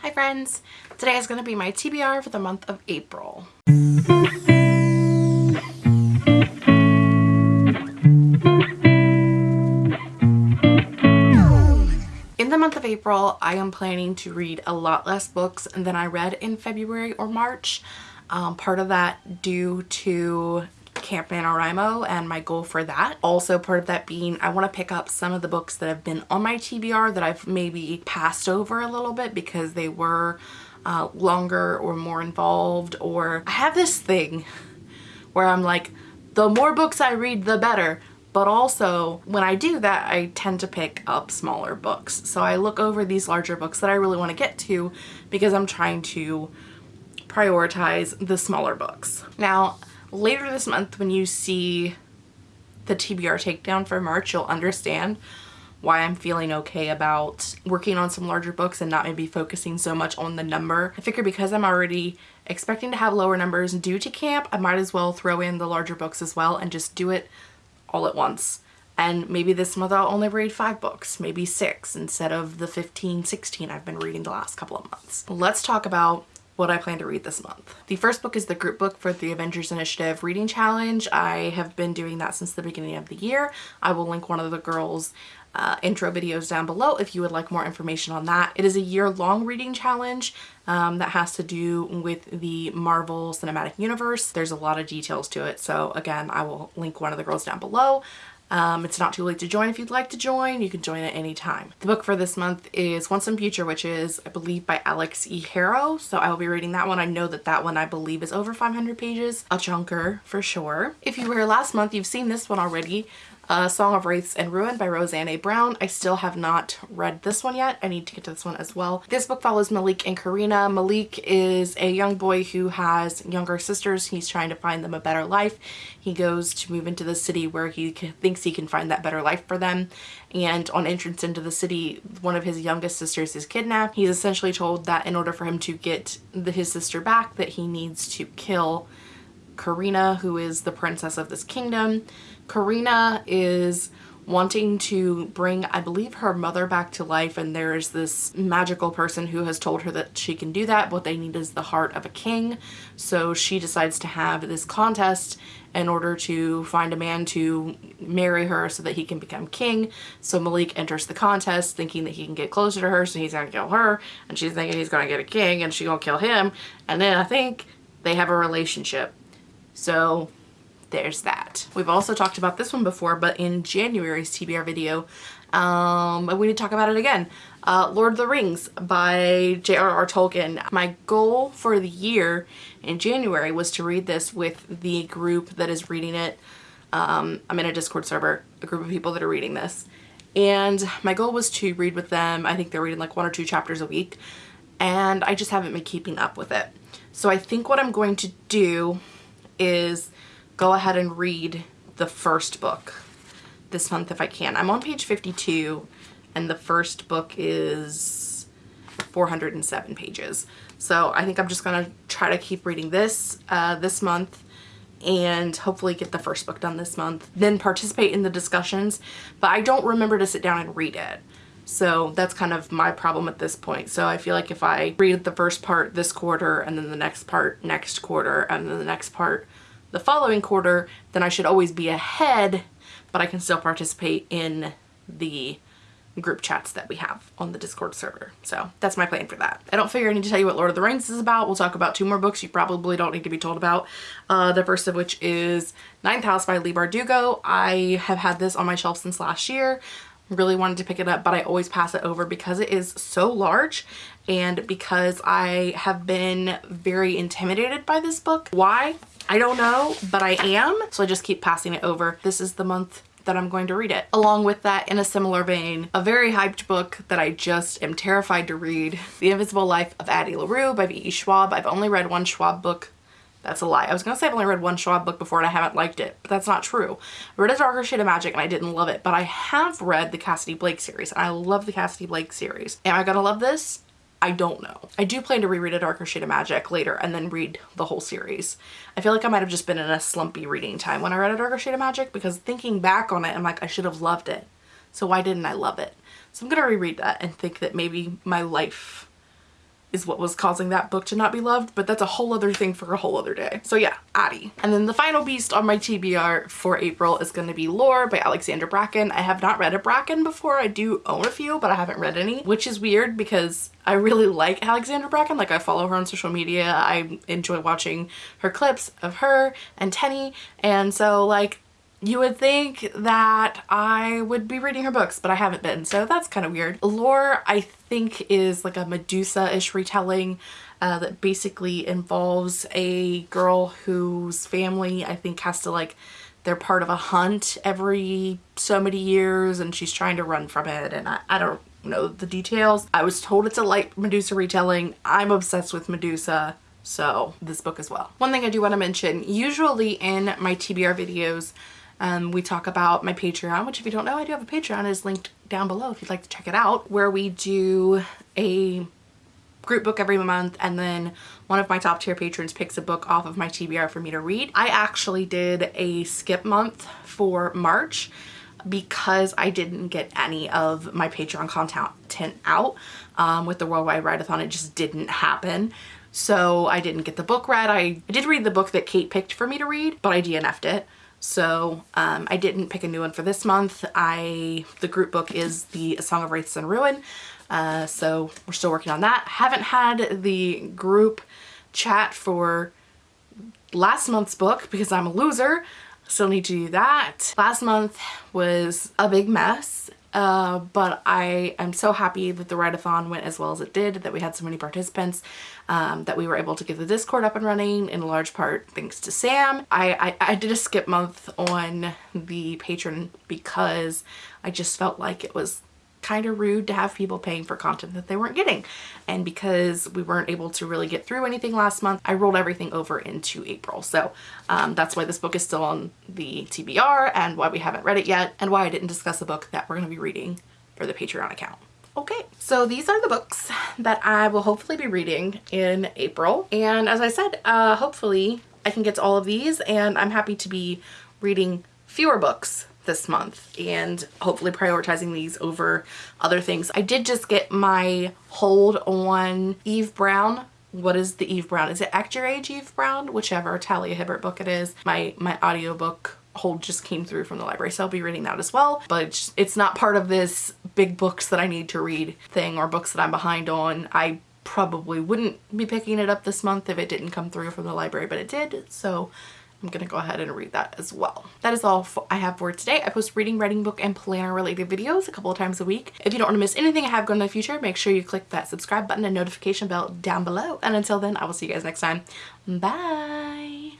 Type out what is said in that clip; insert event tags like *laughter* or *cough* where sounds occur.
Hi friends! Today is going to be my TBR for the month of April. In the month of April, I am planning to read a lot less books than I read in February or March. Um, part of that due to Camp NaNoWriMo and my goal for that. Also part of that being I want to pick up some of the books that have been on my TBR that I've maybe passed over a little bit because they were uh, longer or more involved or I have this thing where I'm like the more books I read the better but also when I do that I tend to pick up smaller books so I look over these larger books that I really want to get to because I'm trying to prioritize the smaller books. Now later this month when you see the TBR takedown for March, you'll understand why I'm feeling okay about working on some larger books and not maybe focusing so much on the number. I figure because I'm already expecting to have lower numbers due to camp, I might as well throw in the larger books as well and just do it all at once. And maybe this month I'll only read five books, maybe six instead of the 15, 16 I've been reading the last couple of months. Let's talk about what I plan to read this month. The first book is the group book for the Avengers Initiative Reading Challenge. I have been doing that since the beginning of the year. I will link one of the girls' uh, intro videos down below if you would like more information on that. It is a year-long reading challenge um, that has to do with the Marvel Cinematic Universe. There's a lot of details to it, so again, I will link one of the girls down below. Um, it's not too late to join if you'd like to join. You can join at any time. The book for this month is Once and Future Witches, I believe by Alix E. Harrow. So I will be reading that one. I know that that one I believe is over 500 pages. A chunker for sure. If you were here last month, you've seen this one already uh, Song of Wraiths and Ruin by Roseanne A. Brown. I still have not read this one yet. I need to get to this one as well. This book follows Malik and Karina. Malik is a young boy who has younger sisters. He's trying to find them a better life. He goes to move into the city where he thinks he can find that better life for them. And on entrance into the city, one of his youngest sisters is kidnapped. He's essentially told that in order for him to get the, his sister back, that he needs to kill Karina, who is the princess of this kingdom. Karina is wanting to bring, I believe, her mother back to life and there's this magical person who has told her that she can do that. What they need is the heart of a king. So she decides to have this contest in order to find a man to marry her so that he can become king. So Malik enters the contest thinking that he can get closer to her so he's gonna kill her and she's thinking he's gonna get a king and she's gonna kill him and then I think they have a relationship. So there's that. We've also talked about this one before, but in January's TBR video, um, we need to talk about it again. Uh, Lord of the Rings by J.R.R. Tolkien. My goal for the year in January was to read this with the group that is reading it. Um, I'm in a Discord server, a group of people that are reading this. And my goal was to read with them. I think they're reading like one or two chapters a week. And I just haven't been keeping up with it. So I think what I'm going to do is go ahead and read the first book this month if I can. I'm on page 52 and the first book is 407 pages. So I think I'm just going to try to keep reading this uh, this month and hopefully get the first book done this month. Then participate in the discussions, but I don't remember to sit down and read it. So that's kind of my problem at this point. So I feel like if I read the first part this quarter and then the next part next quarter and then the next part the following quarter, then I should always be ahead, but I can still participate in the group chats that we have on the Discord server. So that's my plan for that. I don't figure I need to tell you what Lord of the Rings is about. We'll talk about two more books you probably don't need to be told about. Uh, the first of which is Ninth House by Leigh Bardugo. I have had this on my shelf since last year. Really wanted to pick it up, but I always pass it over because it is so large and because I have been very intimidated by this book. Why? I don't know, but I am. So I just keep passing it over. This is the month that I'm going to read it. Along with that, in a similar vein, a very hyped book that I just am terrified to read, The Invisible Life of Addie LaRue by V.E. Schwab. I've only read one Schwab book that's a lie. I was gonna say I've only read one Schwab book before and I haven't liked it, but that's not true. I read A Darker Shade of Magic and I didn't love it, but I have read the Cassidy Blake series and I love the Cassidy Blake series. Am I gonna love this? I don't know. I do plan to reread A Darker Shade of Magic later and then read the whole series. I feel like I might have just been in a slumpy reading time when I read A Darker Shade of Magic because thinking back on it, I'm like, I should have loved it. So why didn't I love it? So I'm going to reread that and think that maybe my life is what was causing that book to not be loved, but that's a whole other thing for a whole other day. So yeah, Addie. And then the final beast on my TBR for April is going to be Lore by Alexandra Bracken. I have not read a Bracken before. I do own a few, but I haven't read any, which is weird because I really *laughs* like Alexandra Bracken. Like I follow her on social media. I enjoy watching her clips of her and Tenny. And so like you would think that I would be reading her books, but I haven't been, so that's kind of weird. Lore, I think, is like a Medusa-ish retelling uh, that basically involves a girl whose family, I think, has to like, they're part of a hunt every so many years and she's trying to run from it and I, I don't know the details. I was told it's a light Medusa retelling. I'm obsessed with Medusa so this book as well. One thing I do want to mention, usually in my TBR videos, um, we talk about my Patreon, which if you don't know, I do have a Patreon. is linked down below if you'd like to check it out, where we do a group book every month and then one of my top tier patrons picks a book off of my TBR for me to read. I actually did a skip month for March because I didn't get any of my Patreon content out um, with the Worldwide Readathon. It just didn't happen. So I didn't get the book read. I, I did read the book that Kate picked for me to read, but I DNF'd it. So um, I didn't pick a new one for this month. I The group book is the a Song of Wraiths and Ruin. Uh, so we're still working on that. Haven't had the group chat for last month's book because I'm a loser. Still need to do that. Last month was a big mess uh, but I am so happy that the write-a-thon went as well as it did, that we had so many participants, um, that we were able to get the Discord up and running in large part thanks to Sam. I, I, I did a skip month on the patron because I just felt like it was kind of rude to have people paying for content that they weren't getting. And because we weren't able to really get through anything last month, I rolled everything over into April. So um, that's why this book is still on the TBR and why we haven't read it yet and why I didn't discuss a book that we're going to be reading for the Patreon account. Okay, so these are the books that I will hopefully be reading in April. And as I said, uh, hopefully I can get to all of these and I'm happy to be reading fewer books this month and hopefully prioritizing these over other things. I did just get my hold on Eve Brown what is the Eve Brown? Is it Act Your Age Eve Brown? Whichever Talia Hibbert book it is. My my audiobook hold just came through from the library so I'll be reading that as well but it's, it's not part of this big books that I need to read thing or books that I'm behind on. I probably wouldn't be picking it up this month if it didn't come through from the library but it did so I'm going to go ahead and read that as well. That is all I have for today. I post reading, writing, book, and planner related videos a couple of times a week. If you don't want to miss anything I have going in the future, make sure you click that subscribe button and notification bell down below. And until then, I will see you guys next time. Bye!